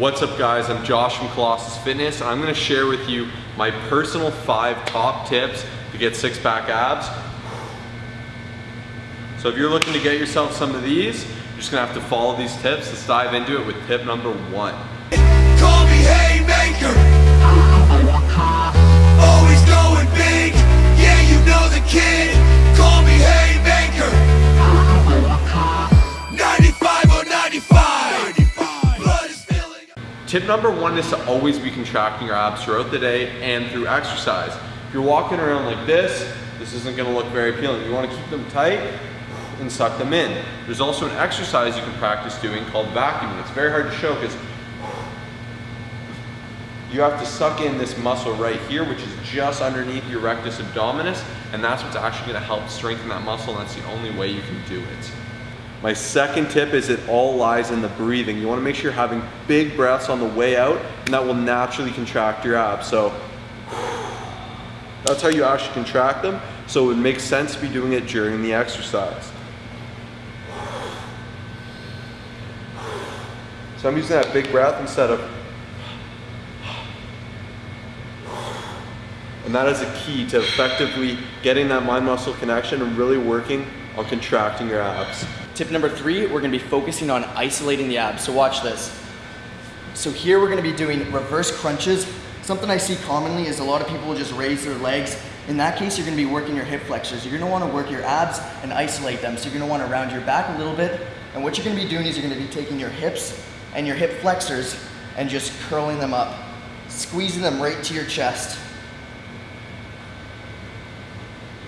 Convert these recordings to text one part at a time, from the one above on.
What's up guys, I'm Josh from Colossus Fitness and I'm gonna share with you my personal five top tips to get six pack abs. So if you're looking to get yourself some of these, you're just gonna have to follow these tips. Let's dive into it with tip number one. Call me Haymaker. Always going big. Yeah, you know the kid. Tip number one is to always be contracting your abs throughout the day and through exercise. If you're walking around like this, this isn't gonna look very appealing. You wanna keep them tight and suck them in. There's also an exercise you can practice doing called vacuuming. It's very hard to show because you have to suck in this muscle right here, which is just underneath your rectus abdominis, and that's what's actually gonna help strengthen that muscle, and that's the only way you can do it. My second tip is it all lies in the breathing. You wanna make sure you're having big breaths on the way out, and that will naturally contract your abs. So that's how you actually contract them. So it makes sense to be doing it during the exercise. So I'm using that big breath instead of And that is a key to effectively getting that mind muscle connection and really working on contracting your abs. Tip number three, we're gonna be focusing on isolating the abs. So watch this. So here we're gonna be doing reverse crunches. Something I see commonly is a lot of people will just raise their legs. In that case, you're gonna be working your hip flexors. You're gonna wanna work your abs and isolate them. So you're gonna wanna round your back a little bit. And what you're gonna be doing is you're gonna be taking your hips and your hip flexors and just curling them up, squeezing them right to your chest.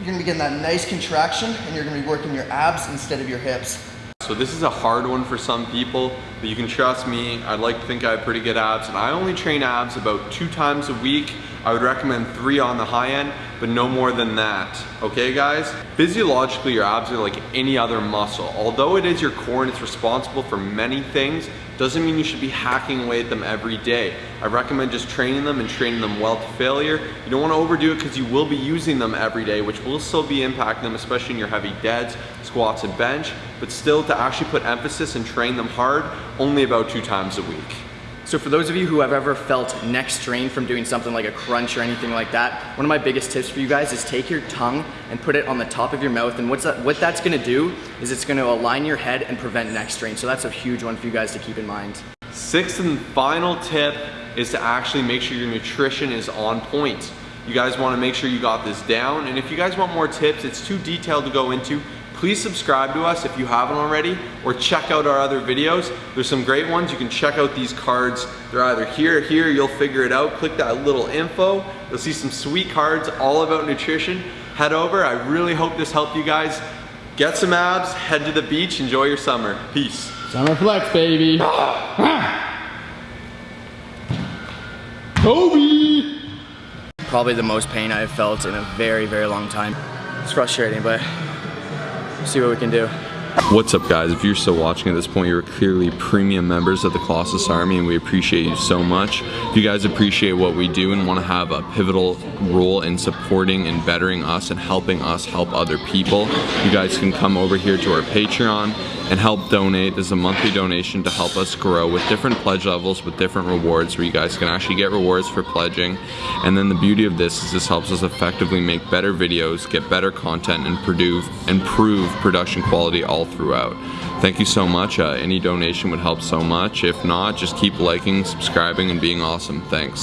You're gonna be getting that nice contraction and you're gonna be working your abs instead of your hips. So this is a hard one for some people, but you can trust me, I'd like to think I have pretty good abs, and I only train abs about two times a week. I would recommend three on the high end, but no more than that. Okay guys? Physiologically, your abs are like any other muscle. Although it is your core and it's responsible for many things, doesn't mean you should be hacking away at them every day. I recommend just training them and training them well to failure. You don't wanna overdo it because you will be using them every day, which will still be impacting them, especially in your heavy deads, squats, and bench, but still to actually put emphasis and train them hard, only about two times a week. So for those of you who have ever felt neck strain from doing something like a crunch or anything like that, one of my biggest tips for you guys is take your tongue and put it on the top of your mouth. And what's that, what that's gonna do is it's gonna align your head and prevent neck strain. So that's a huge one for you guys to keep in mind. Sixth and final tip is to actually make sure your nutrition is on point. You guys wanna make sure you got this down. And if you guys want more tips, it's too detailed to go into, please subscribe to us if you haven't already, or check out our other videos. There's some great ones. You can check out these cards. They're either here or here, you'll figure it out. Click that little info. You'll see some sweet cards all about nutrition. Head over. I really hope this helped you guys. Get some abs, head to the beach, enjoy your summer. Peace. Summer flex, baby. Kobe! Probably the most pain I've felt in a very, very long time. It's frustrating, but see what we can do. What's up guys, if you're still watching at this point, you're clearly premium members of the Colossus Army and we appreciate you so much. If you guys appreciate what we do and want to have a pivotal role in supporting and bettering us and helping us help other people, you guys can come over here to our Patreon and help donate. There's a monthly donation to help us grow with different pledge levels with different rewards where you guys can actually get rewards for pledging. And then the beauty of this is this helps us effectively make better videos, get better content, and produce, improve production quality all throughout. Thank you so much. Uh, any donation would help so much. If not, just keep liking, subscribing, and being awesome. Thanks.